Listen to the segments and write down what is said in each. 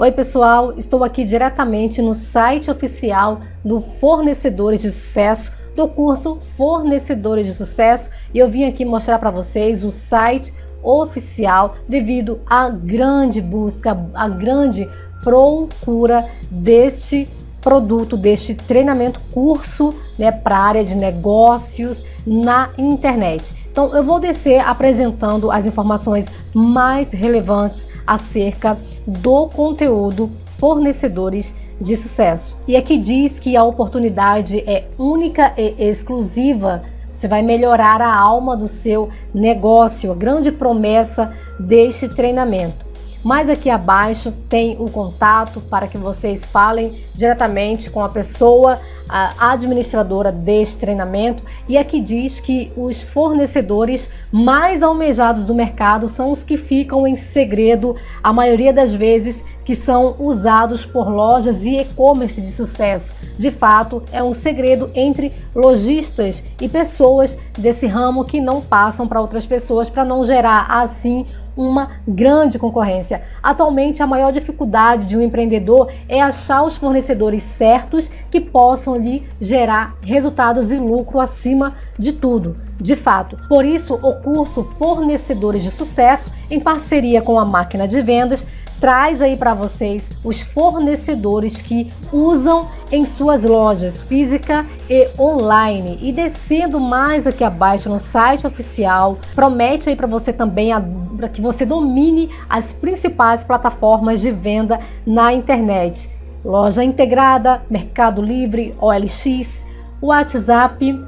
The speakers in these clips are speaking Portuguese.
Oi pessoal, estou aqui diretamente no site oficial do Fornecedores de Sucesso, do curso Fornecedores de Sucesso e eu vim aqui mostrar para vocês o site oficial devido à grande busca, à grande procura deste produto, deste treinamento, curso né, para a área de negócios na internet. Então eu vou descer apresentando as informações mais relevantes acerca do conteúdo fornecedores de sucesso. E aqui diz que a oportunidade é única e exclusiva. Você vai melhorar a alma do seu negócio, a grande promessa deste treinamento. Mais aqui abaixo tem o contato para que vocês falem diretamente com a pessoa a administradora deste treinamento e aqui diz que os fornecedores mais almejados do mercado são os que ficam em segredo, a maioria das vezes que são usados por lojas e e-commerce de sucesso. De fato, é um segredo entre lojistas e pessoas desse ramo que não passam para outras pessoas para não gerar assim uma grande concorrência. Atualmente, a maior dificuldade de um empreendedor é achar os fornecedores certos que possam lhe gerar resultados e lucro acima de tudo, de fato. Por isso, o curso Fornecedores de Sucesso, em parceria com a máquina de vendas, traz aí para vocês os fornecedores que usam em suas lojas física e online. E descendo mais aqui abaixo no site oficial, promete aí para você também para que você domine as principais plataformas de venda na internet. Loja integrada, Mercado Livre, OLX, WhatsApp,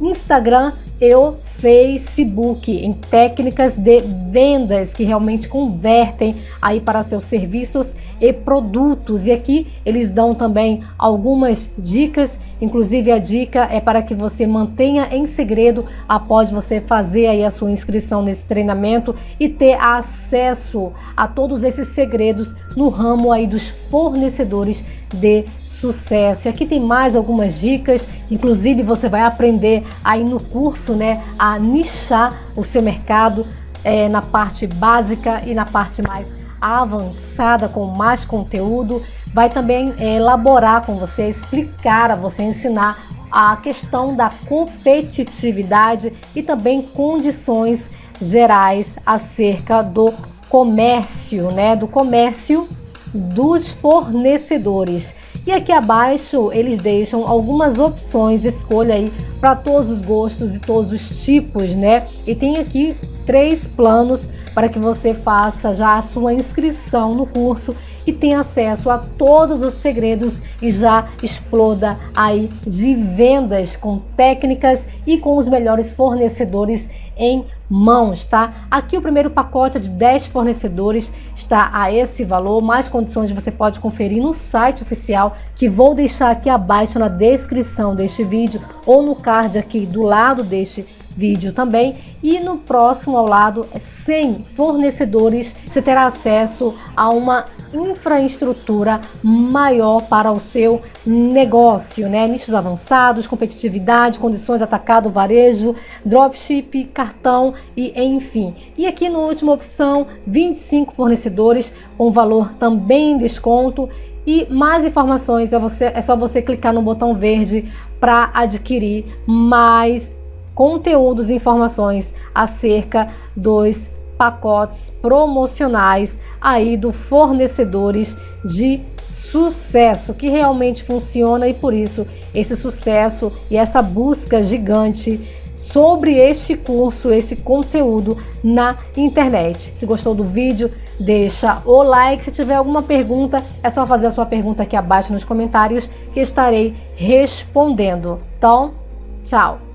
Instagram e o Facebook, em técnicas de vendas que realmente convertem aí para seus serviços e produtos. E aqui eles dão também algumas dicas, inclusive a dica é para que você mantenha em segredo após você fazer aí a sua inscrição nesse treinamento e ter acesso a todos esses segredos no ramo aí dos fornecedores de sucesso. E aqui tem mais algumas dicas, inclusive você vai aprender aí no curso, né, a nichar o seu mercado é, na parte básica e na parte mais avançada com mais conteúdo. Vai também é, elaborar com você, explicar a você, ensinar a questão da competitividade e também condições gerais acerca do comércio, né, do comércio dos fornecedores. E aqui abaixo eles deixam algumas opções, escolha aí para todos os gostos e todos os tipos, né? E tem aqui três planos para que você faça já a sua inscrição no curso e tenha acesso a todos os segredos e já exploda aí de vendas com técnicas e com os melhores fornecedores em mãos, tá? Aqui o primeiro pacote de 10 fornecedores está a esse valor, mais condições você pode conferir no site oficial que vou deixar aqui abaixo na descrição deste vídeo ou no card aqui do lado deste vídeo também e no próximo ao lado 100 fornecedores você terá acesso a uma infraestrutura maior para o seu negócio, né? Nichos avançados, competitividade, condições atacado, varejo, dropship, cartão e enfim. E aqui na última opção, 25 fornecedores com valor também em desconto e mais informações é, você, é só você clicar no botão verde para adquirir mais conteúdos e informações acerca dos pacotes promocionais aí do fornecedores de sucesso que realmente funciona e por isso esse sucesso e essa busca gigante sobre este curso, esse conteúdo na internet. Se gostou do vídeo, deixa o like. Se tiver alguma pergunta, é só fazer a sua pergunta aqui abaixo nos comentários que estarei respondendo. Então, tchau!